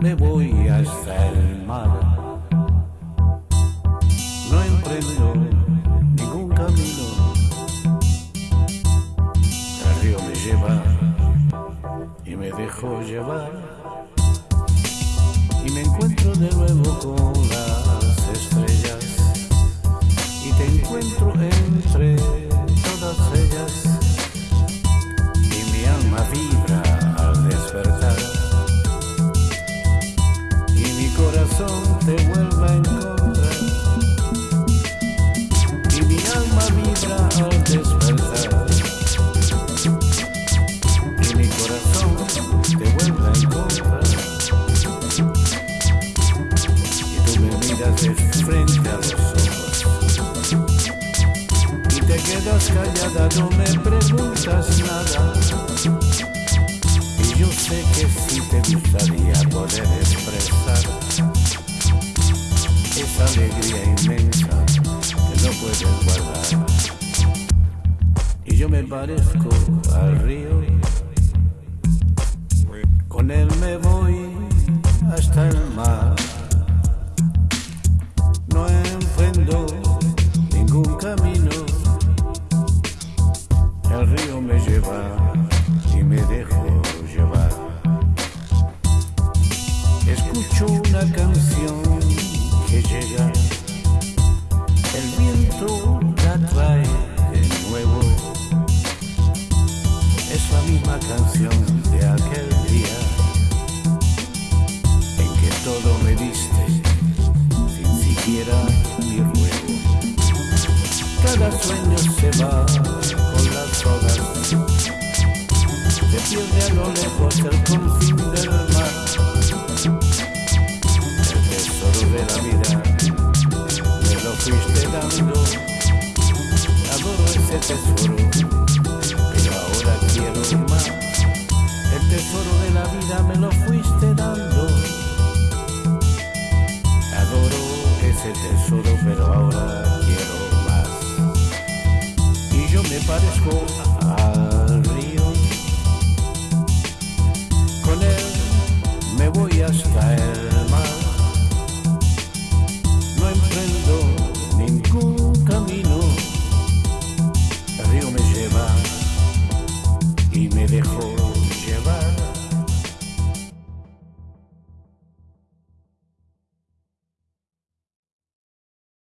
Me voy hasta el mar. No emprendo ningún camino. El río me lleva y me dejo llevar. Y me encuentro de nuevo con te vuelve a encontrar. Y mi alma vibra al despertar. Y mi corazón te vuelve a encontrar. Y tú me miras de frente a los ojos. Y te quedas callada, no me preguntas nada. Y yo sé que sí te gustaría inmensa que no puedes guardar. Y yo me parezco al río, con él me voy hasta el mar. La canción de aquel día en que todo me diste sin siquiera mi ruego. Cada sueño se va con las horas, se pierde a lo lejos el confín del mar. El tesoro de la vida me lo fuiste dando, adoro ese tesoro, me lo fuiste dando. Adoro ese tesoro, pero ahora quiero más. Y yo me parezco al río. Con él me voy hasta el mar. No emprendo ningún camino. El río me lleva y me dejó.